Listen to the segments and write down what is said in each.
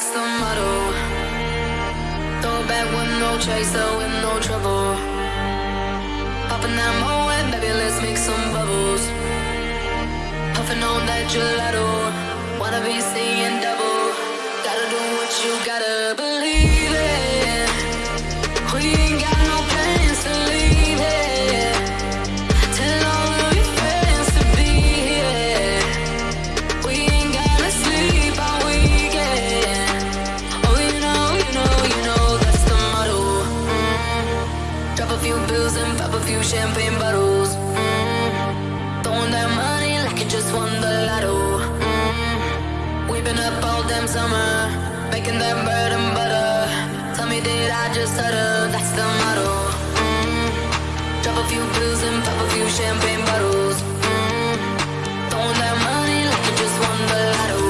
that's the motto. Throw back with no chaser, with no trouble. Popping that moe, baby, let's make some bubbles. Puffing on that gelato, wanna be seeing double. Gotta do what you gotta believe in. We ain't got champagne bottles. Mm. Throwing that money like you just won the lotto. Mm. We've been up all damn summer, making that bread and butter. Tell me, did I just utter? That's the motto. Mm. Drop a few bills and pop a few champagne bottles. Mm. Throwing that money like you just won the lotto.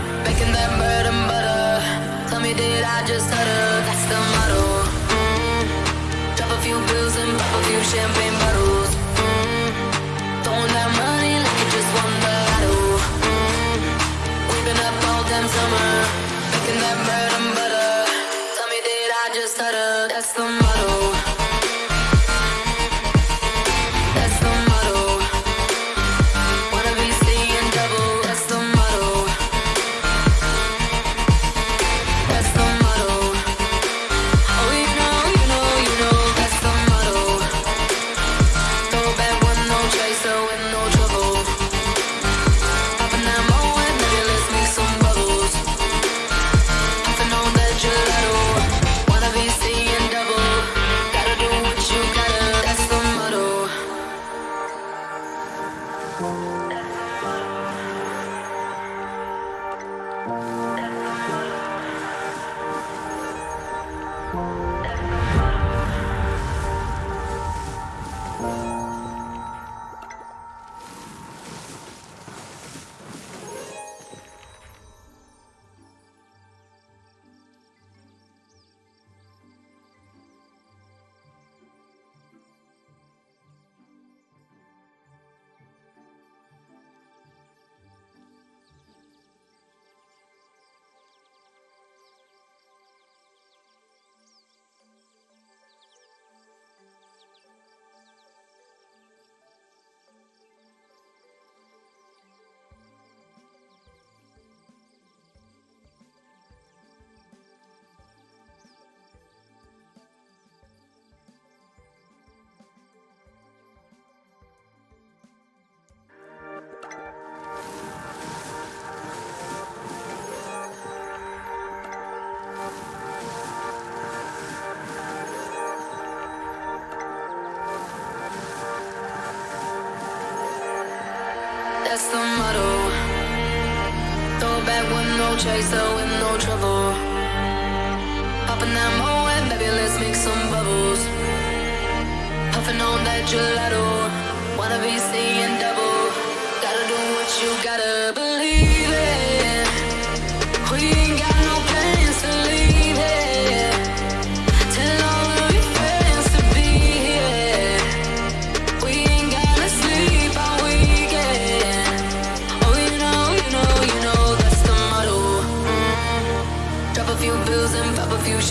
making that bread and butter. Tell me, did I just stutter? That's the motto. Mm. Drop a few bills and pop a few champagne bottles. Mm. Throwing that money like you just won the lotto. Mm. We've been up all damn summer, making that bread and butter. Tell me, did I just utter? That's the motto. That's the motto. Throw back with no chaser, with no trouble. Popping that moe and baby, let's make some bubbles. Puffing on that gelato, wanna be seeing double. Gotta do what you gotta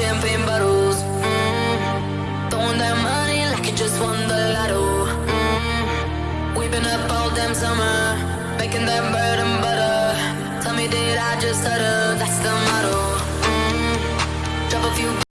champagne bottles. Mm. Throwing that money like you just won the lotto. Mm. We've been up all damn summer, making that bread and butter. Tell me, did I just stutter? That's the motto. Mm. Drop a few.